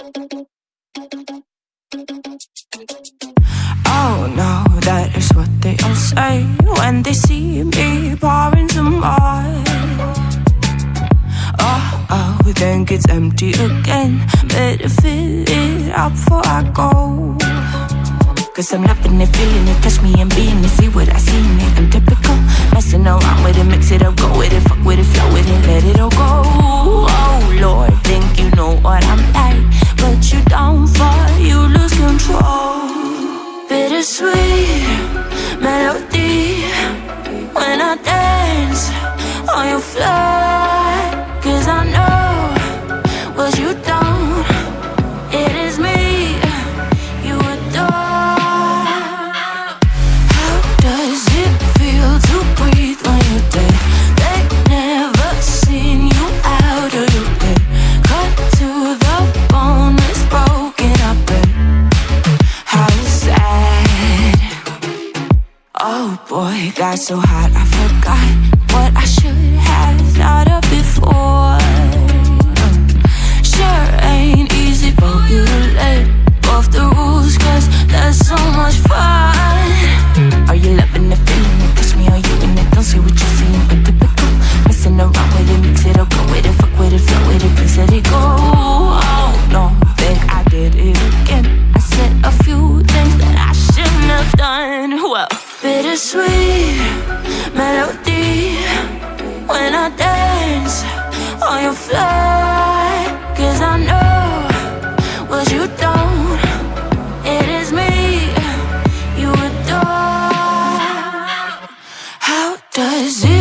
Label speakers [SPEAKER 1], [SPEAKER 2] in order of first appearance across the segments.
[SPEAKER 1] Oh no, that is what they all say when they see me pouring some more. Oh, oh, think it's empty again. Better fill it up before I go. Cause I'm loving it, feeling it, touch me and being it. See what I see in it. I'm typical. Messing around with it, mix it up, go with it, fuck with it, flow with it, melody when I dance on your floor. Oh boy, got so hot I forgot what I should have thought of before. Bittersweet melody when I dance on your floor. Cause I know what you don't. It is me you adore. How does it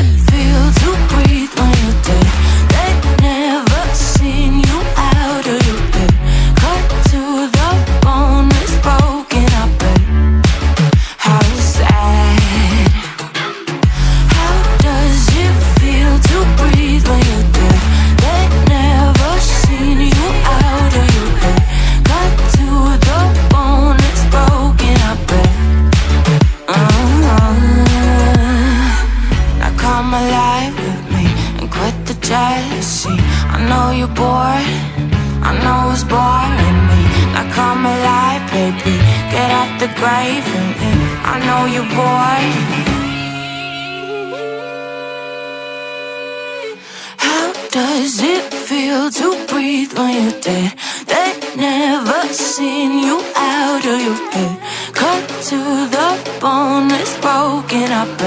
[SPEAKER 1] jealousy. I know you're bored, I know it's boring me. Now come alive, baby, get out the grave and me. I know you're bored. How does it feel to breathe when you're dead? They never seen you out of your bed. Cut to the bone, it's broken up.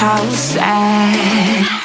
[SPEAKER 1] How sad?